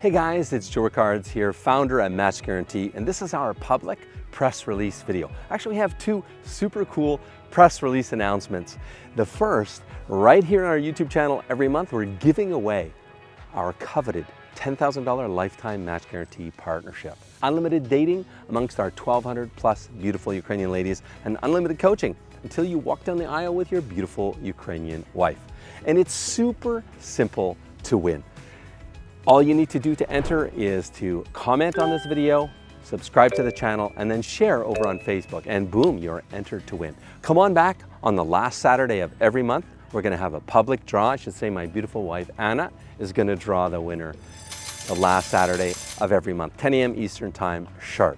Hey guys, it's Joe Ricards here, founder at Match Guarantee, and this is our public press release video. Actually, we have two super cool press release announcements. The first, right here on our YouTube channel every month, we're giving away our coveted $10,000 lifetime match guarantee partnership. Unlimited dating amongst our 1,200 plus beautiful Ukrainian ladies and unlimited coaching until you walk down the aisle with your beautiful Ukrainian wife. And it's super simple to win. All you need to do to enter is to comment on this video, subscribe to the channel, and then share over on Facebook, and boom, you're entered to win. Come on back on the last Saturday of every month. We're gonna have a public draw. I should say my beautiful wife, Anna, is gonna draw the winner the last Saturday of every month, 10 a.m. Eastern Time sharp.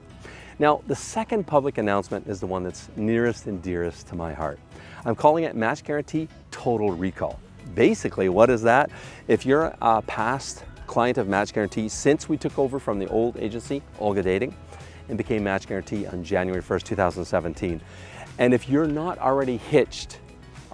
Now, the second public announcement is the one that's nearest and dearest to my heart. I'm calling it Match Guarantee Total Recall. Basically, what is that? If you're a past client of Match Guarantee since we took over from the old agency, Olga Dating, and became Match Guarantee on January 1st, 2017. And if you're not already hitched,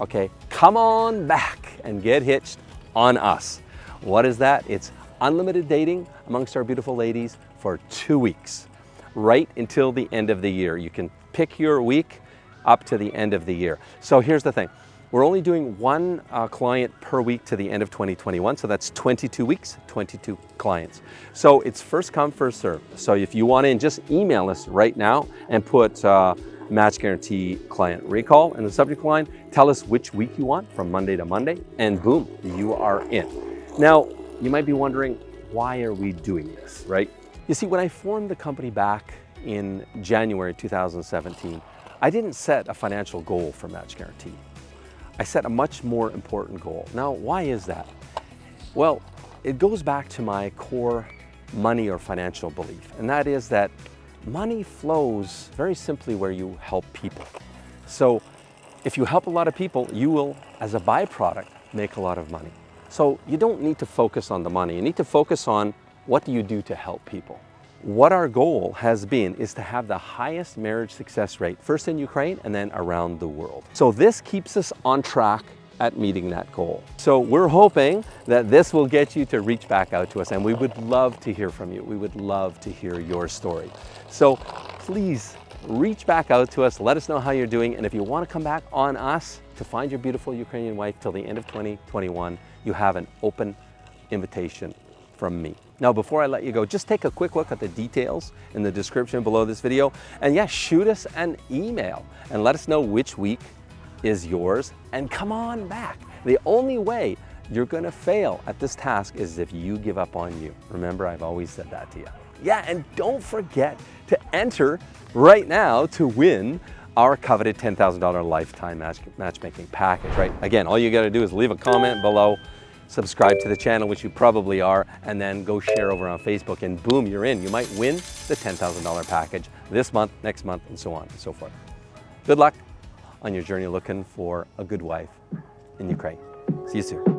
okay, come on back and get hitched on us. What is that? It's unlimited dating amongst our beautiful ladies for two weeks, right until the end of the year. You can pick your week up to the end of the year. So here's the thing. We're only doing one uh, client per week to the end of 2021, so that's 22 weeks, 22 clients. So it's first come, first serve. So if you want in, just email us right now and put uh, match guarantee client recall in the subject line. Tell us which week you want from Monday to Monday, and boom, you are in. Now, you might be wondering, why are we doing this, right? You see, when I formed the company back in January 2017, I didn't set a financial goal for Match Guarantee. I set a much more important goal. Now, why is that? Well, it goes back to my core money or financial belief, and that is that money flows very simply where you help people. So if you help a lot of people, you will, as a byproduct, make a lot of money. So you don't need to focus on the money. You need to focus on what do you do to help people. What our goal has been is to have the highest marriage success rate, first in Ukraine and then around the world. So this keeps us on track at meeting that goal. So we're hoping that this will get you to reach back out to us and we would love to hear from you. We would love to hear your story. So please reach back out to us, let us know how you're doing, and if you want to come back on us to find your beautiful Ukrainian wife till the end of 2021, you have an open invitation from me. Now, before I let you go, just take a quick look at the details in the description below this video. And yeah, shoot us an email and let us know which week is yours and come on back. The only way you're gonna fail at this task is if you give up on you. Remember, I've always said that to you. Yeah, and don't forget to enter right now to win our coveted $10,000 lifetime match, matchmaking package, right? Again, all you gotta do is leave a comment below, subscribe to the channel, which you probably are, and then go share over on Facebook and boom, you're in. You might win the $10,000 package this month, next month, and so on and so forth. Good luck on your journey looking for a good wife in Ukraine. See you soon.